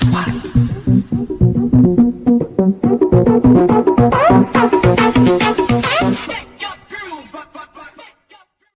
thoại